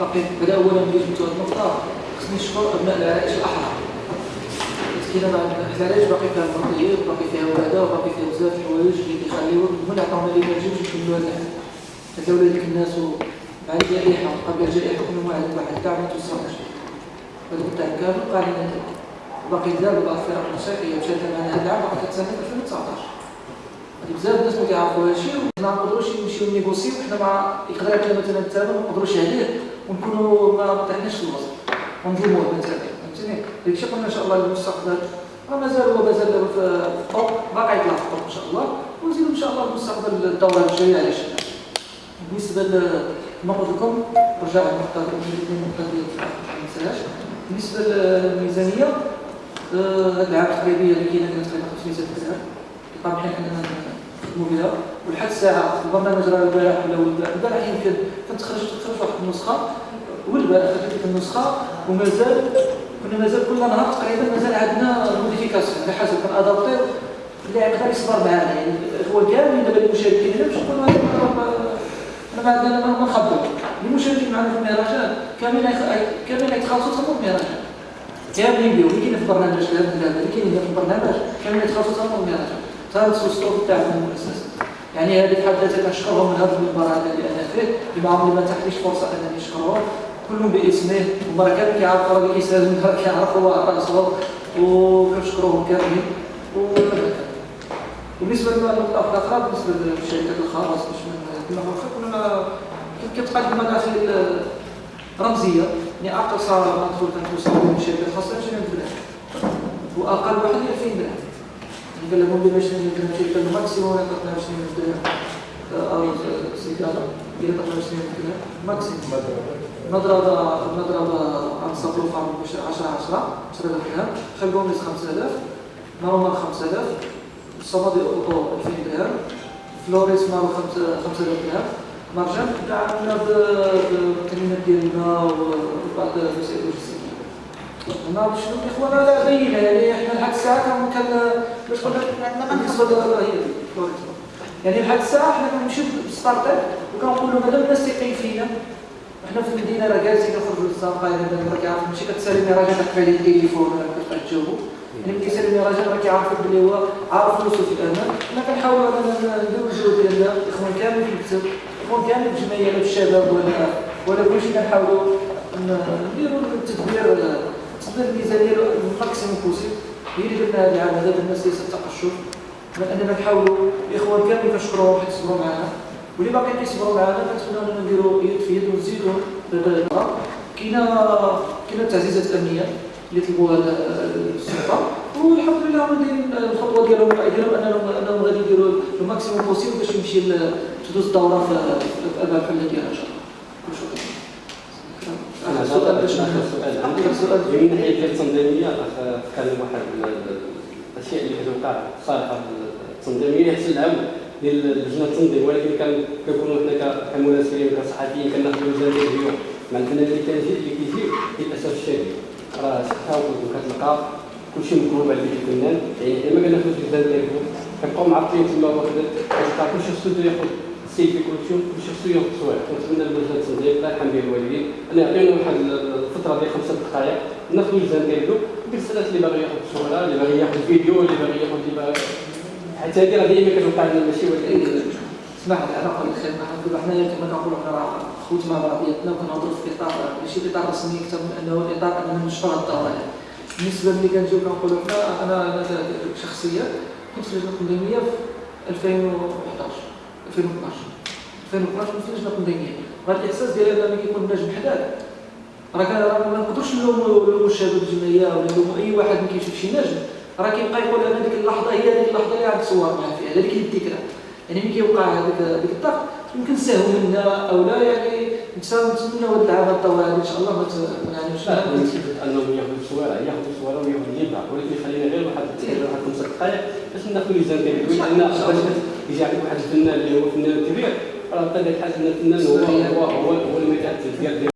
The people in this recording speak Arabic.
باقي بدأ اولا جبتوا هذه النقطة. خصني نشكر أبناء العائش الأحرار. كاين العلاج باقي فيها المرضيات باقي فيها ولاده وباقي فيها بزاف الحوايج اللي كيخليو من عطاونا لي باجي باش نكملوا هذا العام حتى ولاد الناس مع الجائحه قبل الجائحه كنا واحد واحد كاع ما توصلناش هذا تاع كامل قال لنا باقي دابا بعض الفرق الموسيقيه مشات معنا هذا العام باقي كتسنى 2019 بزاف الناس ما كيعرفوا هادشي وما نقدروش نمشيو نيغوسيو. حنا مع يقدر مثلا الثمن ما نقدروش عليه. ونكونوا ما طيحناش في الوسط. ونظلموه مثلا فهمتني؟ داكشي قلنا إن شاء الله المستقبل راه مازال هو مازال في الطوب باقي يطلع في الطوب إن شاء الله. ونزيدو إن شاء الله المستقبل الدورة الجاية على الشباب بالنسبة كما قلت لكم رجع النقطه ديال ما بالنسبة للميزانية آه، هذا العام التقريبيه اللي كاينة كانت تقريبا 500 درهم طبعا حنا بها ولحد الساعة البرنامج راه البارح ولا البارح يمكن كانت خرجت خرج واحد النسخة والبارح خرجت النسخة ومازال كنا مازال كل نهار تقريبا مازال عندنا موديفيكاسيون على حسب كان ادابتي اللي يقدر يصبر معنا يعني. هو كامل دابا المشاركين. هنا باش نكونوا أنا ما عندنا ما نخبروا. المشاركين معنا في المهرجان كامل كامل يتخلصوا تمام المهرجان كاملين بهم. اللي كاين في البرنامج اللي كاين في البرنامج كامل يتخلصوا تمام المهرجان ثالث الصوت تاعهم المؤسسه يعني هذه بحد ذاتها كنشكرهم من هذا المنبر هذا اللي أنا فيه اللي ما عمري ما تحتيش فرصة انني نشكرهم كلهم باسمه ومرة كامل كيعرفوا راه كيسالوا كيعرفوا راسهم وكنشكروهم كاملين وبالنسبة للنقطه الاخرى بالنسبة للشركات الخاصه باش كنا كنا كتقدم منافذ رمزية. يعني اقصى ما تدخل كنتوصل للشركات الخاصه 20 درهم وأقل واحد 2000 درهم قال لهم باش نمشي الماكسيموم يعطينا 20 درهم أو سيجاره اللي يعطينا 20 درهم ماكسيموم مضربه مضربه عن صفر فارم 10 10 10 درهم خلقوم 5000 نورمال 5000 الصمد اوتو 2000 درهم فلوريس مارو 5000 درهم مرجان تعاملنا بالكلمات ديالنا وبعض الوسائل نعرف شنو الاخوان لا بينه يعني إحنا لحد الساعة كان باش بالنسبة يعني لحد الساعة إحنا كنمشيو بال start-up وكنقولوا مادام الناس تيقين فينا إحنا في المدينة راه جالسين نخرجوا للزنقة يعني راه كيعرف ماشي كتسالي راجل كتبع لي التليفون ولا كتبقى تجاوبوا يعني ملي كيسالي راجل راه كيعرف بلي هو عارف فلوسه في الامان حنا كنحاولوا اننا نديروا الجهد ديالنا الاخوان كامل في المكتب الاخوان كامل في الجمعيه ولا في الشباب ولا ولا كلشي كنحاولوا نديروا التدبير تصدر الميزانية ال maximum possible هي اللي درنا هذا العام هذا الناس ليس التقشف اننا نحاولوا الاخوان كامل كنشكروهم حيت صبروا معنا واللي باقي كيصبروا معنا كنتمنى أننا نديروا يد في يد ونزيدوا كاينة كاينة التعزيزات الامنيه اللي طلبوها السلطة. والحمد لله دايرين الخطوة ديالهم ديالهم انهم أنهم غادي يديروا ال maximum possible باش يمشي تدوز الدورة في الابعاد الحل ديالها إن شاء الله. سؤال. باش سؤال. سؤال من ناحيه ديال التنظيميه تكلم واحد الأشياء اللي كتوقع صالحه التنظيميه حتى العام ديال لجنه التنظيم ولكن كنكونوا حنا كمراسلين وكصحفيين كناخذوا جزء مع الفنان اللي كيجي اللي كيجي للاسف الشديد راه حتى كتلقى كلشي مكروب على ديك الفنان. يعني ما كناخذوش الجزء ديالهم كنبقاو معطلين تما وكذا كتلقى كلشي خصو ياخذ كل شيء شخصية تصوير ونتمنى اللجنة التنظيم الله يرحم به الوالدين. أن يعطينا واحد الفترة ديال خمسة دقائق ناخذوا الجزء ديالو بالرسالات اللي باغي ياخذ صورة اللي باغي ياخذ فيديو اللي باغي ياخذ اللي باغي حيت هذه راه ديما كتوقع لنا ماشي ولكن اسمح لي أنا نقول لك حنا حنا كما كنقولوا حنا راه خوت مع بعضياتنا وكنهضروا في اطار ماشي إطار رسمي أكثر من أنه إطار أننا نشرح الدوره بالنسبة ملي كنجيو كنقولوا حنا أنا شخصيا كنت في اللجنه التنظيميه في 2011 2012 2012 ما فيناش ناخذ دينيه غير الاحساس ديالي أنا ملي كيكون النجم حداك. راه راه ما نقدرش نلوموا الشباب الجمعية ولا نلوموا أي واحد ما كيشوف شي نجم. راه كيبقى يقول أنا ديك اللحظة هي ديك اللحظة اللي غادي تصور معاه فيها. هذيك هي الذكرى. يعني ملي كيوقع هذاك هذاك الضغط يمكن نساهو منا أو لا يعني نتمنى هذا العام الطوال. إن شاء الله ما مش انهم ياخذوا الصورة ياخذوا الصورة وياخذوا يبع ولكن خلينا غير واحد واحد خمسه دقائق باش ناخذ ميزان ديالو لأن باش يجي عندك واحد الفنان اللي هو فنان كبير. راه بطبيعه الحال ان الفنان هو هو هو المتعدد ديال